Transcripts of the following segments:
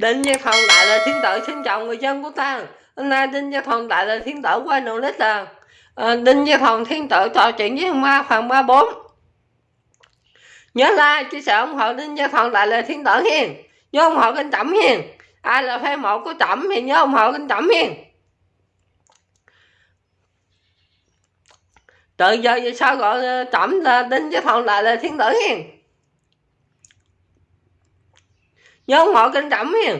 Đinh Gia phong Đại là Thiên Tử xin chào người dân của ta. Hôm nay Đinh Gia phong Đại là Thiên Tử quay nụ lít là à, ờ, Đinh Gia phong Thiên Tử trò chuyện với ma phần 34 Nhớ like, chia sẻ ủng hộ Đinh Gia phong Đại là Thiên Tử hiền. Nhớ ủng hộ kênh Trẩm hiền. Ai là fan một của Trẩm thì nhớ ủng hộ kênh Trẩm hiền. Từ giờ về sau gọi Trẩm là Đinh Gia phong Đại là Thiên Tử hiền? Nhớ ủng hộ kênh trẩm hiền.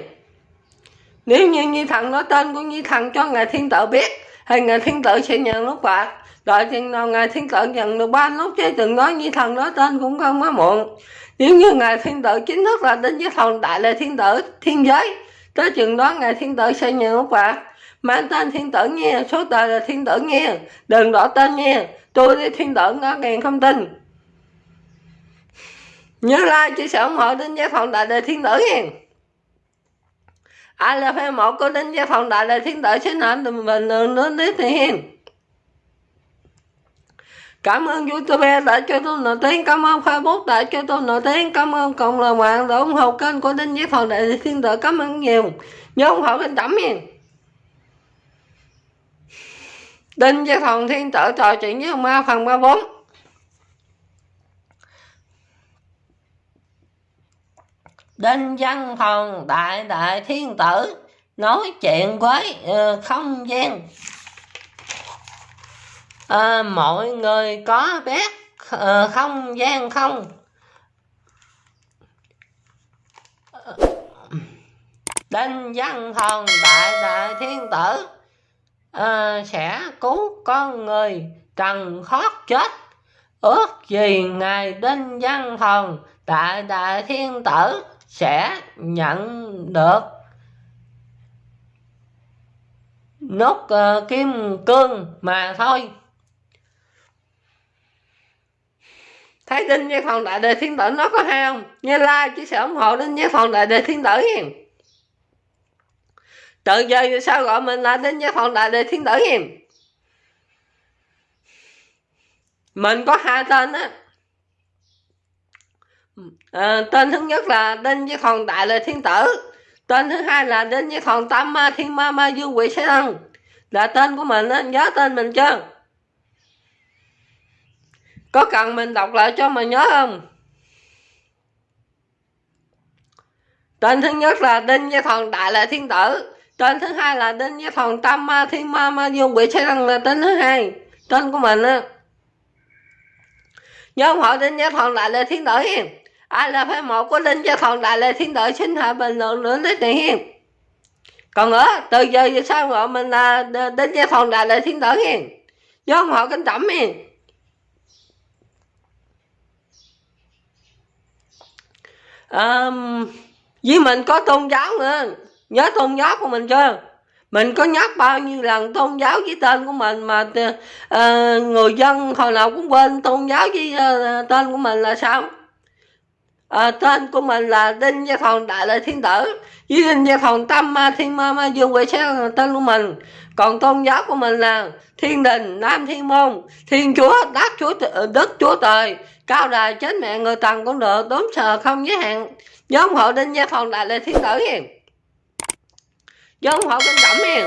Nếu như nhi thần nói tên của nhi thần cho ngài thiên tử biết, thì ngài thiên tử sẽ nhận lúc phạt đợi chừng nào ngài thiên tử nhận được ba lúc, chứ đừng nói nhi thần nói tên cũng không quá muộn. Nếu như ngài thiên tử chính thức là đến với thần đại là thiên tử thiên giới, tới chừng đó ngài thiên tử sẽ nhận lúc phạt mang tên thiên tử nghe, số tờ là thiên tử nghe. Đừng đỏ tên nghe. Tôi đi thiên tử ngó ngàn không tin nhớ like chia sẻ ủng hộ đến gia phòng đại đề thiên tử hiền ai là fan một của đến gia phòng đại đề thiên tử xin hãy đừng bình luận đến tiếp thì hiền Cảm ơn YouTube đã cho tôi nổi tiếng, cảm ơn Facebook đã cho tôi nổi tiếng, cảm ơn cộng đồng mạng đã ủng hộ kênh của Đinh Với Phòng Đại Thiên Tử, cảm ơn nhiều. Nhớ ủng hộ kênh tẩm hiền. Đinh Với Phòng Thiên Tử trò chuyện với Ma phần 34. Đinh Văn Thần Đại Đại Thiên Tử nói chuyện với uh, không gian. Uh, mọi người có biết uh, không gian không? Đinh Văn Thần Đại Đại Thiên Tử uh, sẽ cứu con người trần thoát chết. Ước gì ngài Đinh Văn Thần Đại Đại Thiên Tử sẽ nhận được nốt uh, kim cương mà thôi. Thấy đinh như phòng đại đề thiên tử nó có hay không? Như like chia sẻ ủng hộ đinh như phòng đại đề thiên tử hiền? Tự giờ sao gọi mình là đinh như phòng đại đề thiên tử hiền? Mình có hai tên á à, tên thứ nhất là đinh với thần đại là thiên tử. Tên thứ hai là đinh với thần tam ma thiên ma ma dương quỷ sẽ thân. Là tên của mình á nhớ tên mình chưa? Có cần mình đọc lại cho mà nhớ không? Tên thứ nhất là đinh với thần đại là thiên tử. Tên thứ hai là đinh với thần tam ma thiên ma ma dương quỷ sẽ thân là tên thứ hai. Tên của mình á. Nhớ không hỏi đinh với thần đại là thiên tử ai là phái một của linh cho thần đại lê thiên đội xin hạ bình luận nữa đến tiền còn nữa từ giờ về sau gọi mình là đến gia thần đại lệ thiên đội hiền. Nhớ họ kính trọng hiền. Um, với mình có tôn giáo nữa. Nhớ tôn giáo của mình chưa? Mình có nhắc bao nhiêu lần tôn giáo với tên của mình mà uh, người dân hồi nào cũng quên tôn giáo với uh, tên của mình là sao? À, tên của mình là đinh gia thần đại lợi thiên tử. Với đinh gia thần tâm ma thiên ma ma dương quỷ sẽ tên của mình. Còn tôn giáo của mình là thiên đình nam thiên môn thiên chúa đất chúa ờ, đất chúa trời cao đài chết mẹ người tần cũng được đốm sờ không giới hạn. Nhóm hộ đinh gia thần đại lợi thiên tử hiền. Nhóm hộ kinh động hiền.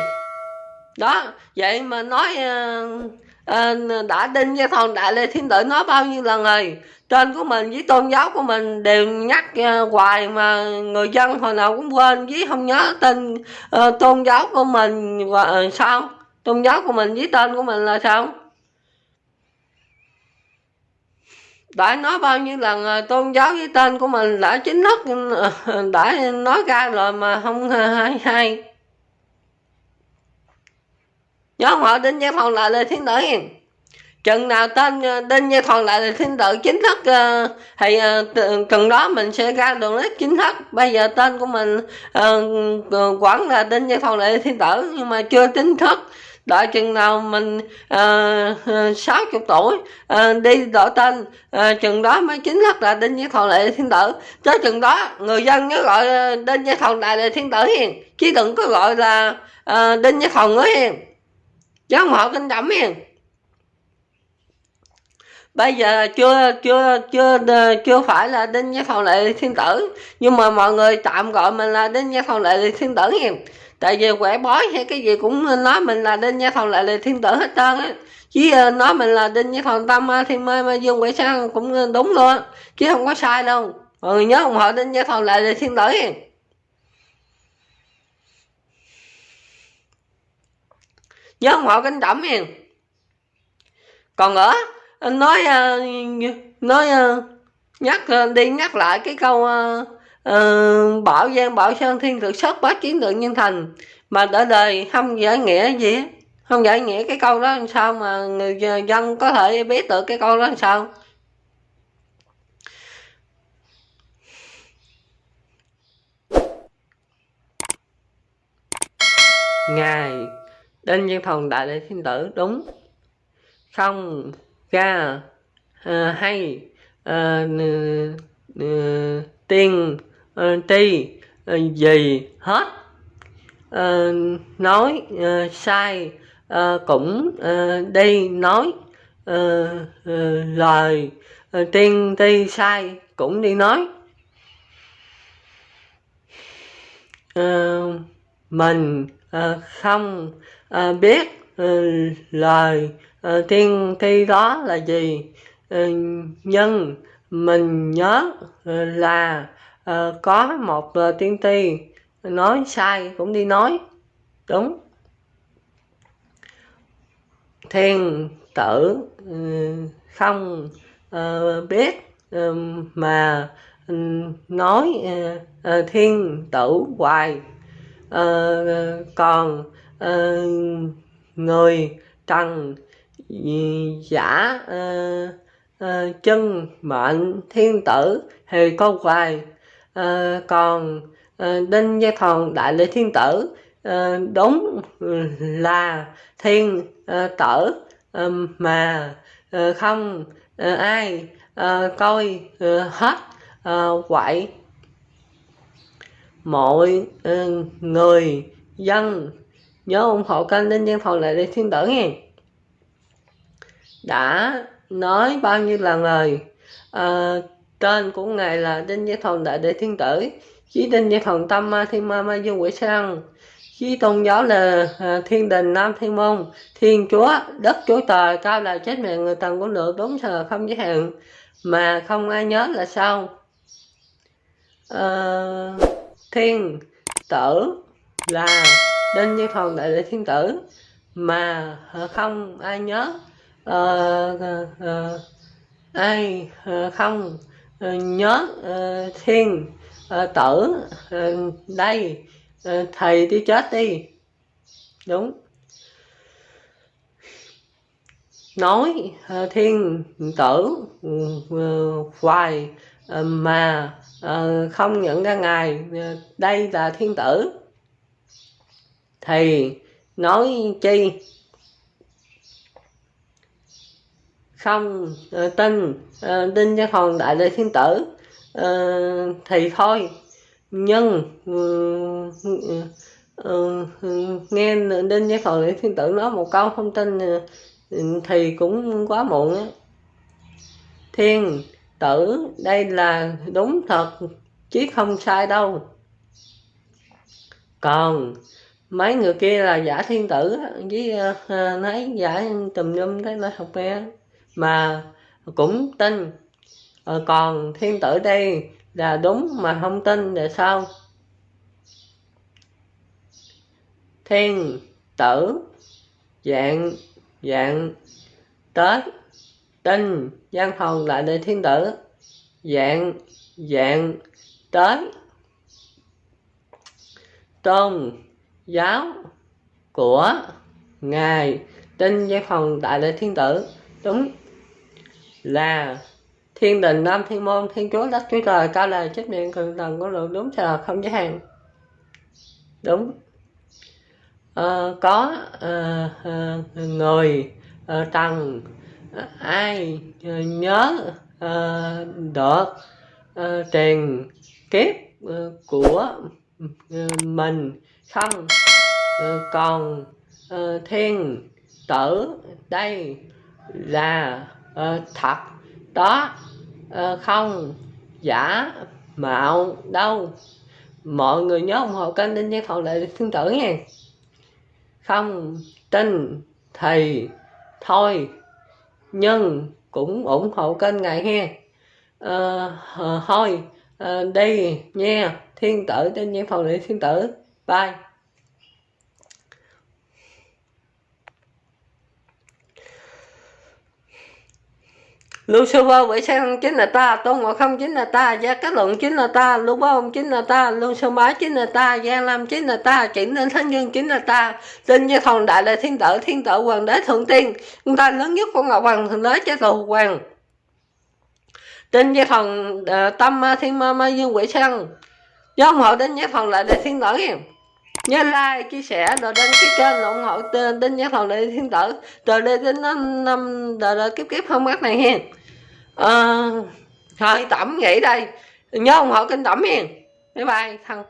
Đó vậy mà nói uh, uh, đã đinh gia thần đại lê thiên tử nói bao nhiêu lần rồi? Tên của mình với tôn giáo của mình đều nhắc à, hoài mà người dân hồi nào cũng quên với không nhớ tên uh, tôn giáo của mình và uh, sao? Tôn giáo của mình với tên của mình là sao? Đã nói bao nhiêu lần uh, tôn giáo với tên của mình đã chính thức uh, đã nói ra rồi mà không uh, hay hay. Nhớ họ đến gia thần là là thiên tử chừng nào tên ờ, tên đinh gia lại là thiên tử chính thức ờ, thì ờ, cần đó mình sẽ ra đường list chính thức. Bây giờ tên của mình uh, quản là đinh gia thuận lại là thiên tử nhưng mà chưa chính thức. Đợi chừng nào mình sáu uh, chục tuổi uh, đi đổi tên uh, chừng đó mới chính thức là đinh với thần lệ thiên tử. Tới chừng đó người dân nhớ gọi đinh với thần đại lệ thiên tử hiền chứ đừng có gọi là uh, đinh với thần nữa hiền. Chứ không họ kinh đậm hiền bây giờ chưa chưa chưa ờ, chưa phải là đinh gia thọ lệ thiên tử. Nhưng mà mọi người tạm gọi mình là đinh gia thọ lệ thiên tử nha. Tại vì quẻ bói hay cái gì cũng nói mình là đinh với thầu lệ thiên tử hết trơn á. Chứ ờ, nói mình là đinh với thọ tâm thiên mai mai dương quẻ sang cũng ờ, đúng luôn. Chứ không có sai đâu. Mọi người nhớ ủng hộ đinh với lại lệ thiên tử nha. Nhớ ủng hộ cánh trọng nha. Còn nữa nói ờ, nói ờ, nhắc ờ, đi nhắc lại cái câu uh, bảo giang bảo sơn thiên cực xuất bá chiến tượng nhân thành. Mà đã đời không giải nghĩa gì không giải nghĩa cái câu đó làm sao mà người dân có thể biết được cái câu đó làm sao? Ngài đinh văn thần đại đệ thiên tử đúng. Không ga uh, hay. Uh, uh, tiên uh, ti uh, gì hết. Uh, nói uh, sai uh, cũng uh, đi nói uh, uh, lời uh, tiên ti sai cũng đi nói. Uh, mình uh, không uh, biết. Ừ, lời ờ, tiên thi đó là gì? Ừ, nhưng mình nhớ ừ, là ờ, có một ờ, tiên ti nói sai cũng đi nói. Đúng. Thiên tử không biết mà nói thiên tử hoài. Còn người trần giả uh, uh, chân mệnh thiên tử thì có hoài. Uh, còn uh, đinh gia thần đại lễ thiên tử uh, đúng ừ, là thiên uh, tử uh, mà uh, không uh, ai uh, coi uh, hết uh, quậy. Mọi uh, người dân nhớ ủng hộ kênh đinh văn Phòng Lại lễ thiên tử nha. Đã nói bao nhiêu lần rồi? À, tên của ngài là đinh gia thần đại đệ thiên tử. Chí đinh gia thần tâm ma thiên ma ma dương quỷ sang chí tôn giáo là à, ờ, thiên đình nam thiên môn. Thiên chúa đất chúa trời cao là chết mẹ người tầng của lượng đúng sờ không giới hạn mà không ai nhớ là sao? À, thiên tử là đến với phần đại lễ thiên tử. Mà không ai nhớ uh, uh, ai uh, không uh, nhớ uh, thiên uh, tử uh, đây uh, thầy đi chết đi. Đúng. Nói uh, thiên tử uh, hoài uh, mà uh, không nhận ra ngài uh, đây là thiên tử thì, nói chi? Không ờ, tin tin cho thần đại lệ thiên tử ờ, thì thôi. Nhưng ừ, ừ, ừ, nghe đinh với thần lệ thiên tử nói một câu không tin ờ, thì cũng quá muộn á. Thiên tử, đây là đúng thật, chứ không sai đâu. Còn mấy người kia là giả thiên tử với uh, nói giả tùm lum thế nói học nghe mà cũng tin ờ, còn thiên tử đây là đúng mà không tin là sao? Thiên tử dạng dạng tới tinh văn phòng lại để thiên tử. Dạng dạng tới tôn giáo của ngài trên giai phòng đại lễ thiên tử. Đúng là thiên đình nam thiên môn thiên chúa đất chúa trời cao là trách nhiệm cường tầng có lượng đúng là không giới hạn. Đúng. À, có à, à, người à, tầng à, ai à, nhớ à, được à, truyền kiếp à, của à, mình không ừ, còn ờ, thiên tử đây là ờ, thật. Đó ờ, không giả mạo đâu. Mọi người nhớ ủng hộ kênh đinh giang phòng lệ thiên tử nha. Không tin thì thôi nhưng cũng ủng hộ kênh ngài ha à, thôi à, đi nha thiên tử trên nhân phòng lệ thiên tử bye Lucifer vậy không chính là ta, Tôn Ngộ Không chính là ta, Gia Cát Luận chính là ta, Lưu Bá Ông chính là ta, Lưu Sơn Bá chính là ta, gia Lam chính là ta, chỉnh nên Thánh Dương chính là ta, tin Gia Thần Đại là Thiên Tử, Thiên Tử Hoàng Đế Thượng Tiên, chúng ta lớn nhất của Ngọc Hoàng Thượng Đế Chế Tù Hoàng. Tin Gia Thần uh, Tâm Thiên Ma Ma Dương Quỷ Sang, do ông hộ đến Gia Thần lại là Thiên Tử em nhớ like chia sẻ rồi đăng ký kênh ủng hộ tên tin nhắc thầu đại thiên tử. Từ đây đến năm năm đời đời kiếp kiếp không bắt này hen à, ờ, thôi tẩm nghỉ đây. Nhớ ủng hộ kênh tẩm hen bye bye thân